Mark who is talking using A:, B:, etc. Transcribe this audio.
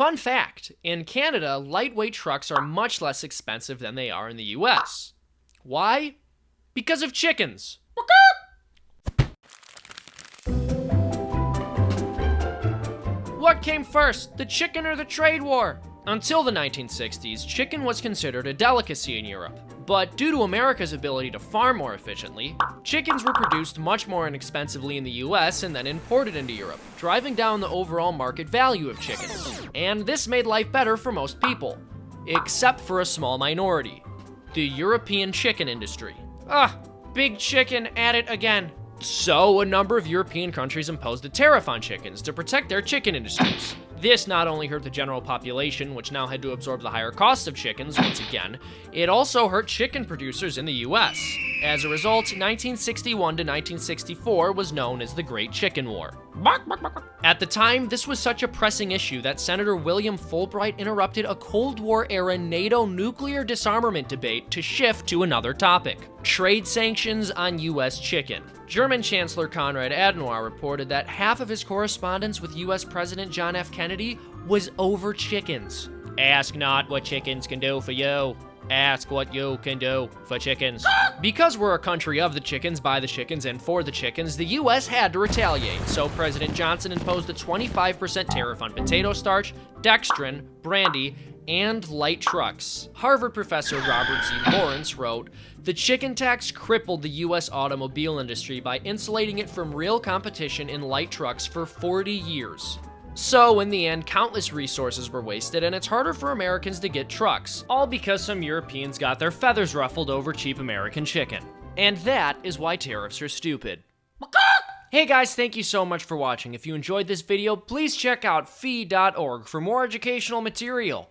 A: Fun fact in Canada, lightweight trucks are much less expensive than they are in the US. Why? Because of chickens. What came first, the chicken or the trade war? Until the 1960s, chicken was considered a delicacy in Europe. But due to America's ability to farm more efficiently, chickens were produced much more inexpensively in the US and then imported into Europe, driving down the overall market value of chickens. And this made life better for most people, except for a small minority the European chicken industry. Ah, big chicken at it again. So, a number of European countries imposed a tariff on chickens to protect their chicken industries. This not only hurt the general population, which now had to absorb the higher costs of chickens once again, it also hurt chicken producers in the US. As a result, 1961 to 1964 was known as the Great Chicken War. At the time, this was such a pressing issue that Senator William Fulbright interrupted a Cold War era NATO nuclear disarmament debate to shift to another topic trade sanctions on US chicken. German Chancellor Konrad Adenauer reported that half of his correspondence with US President John F. Kennedy was over chickens. Ask not what chickens can do for you. Ask what you can do for chickens. Because we're a country of the chickens, by the chickens, and for the chickens, the US had to retaliate. So President Johnson imposed a 25% tariff on potato starch, dextrin, brandy, and light trucks. Harvard professor Robert Z. Lawrence wrote, The chicken tax crippled the US automobile industry by insulating it from real competition in light trucks for 40 years. So, in the end, countless resources were wasted, and it's harder for Americans to get trucks, all because some Europeans got their feathers ruffled over cheap American chicken. And that is why tariffs are stupid. Hey guys, thank you so much for watching. If you enjoyed this video, please check out fee.org for more educational material.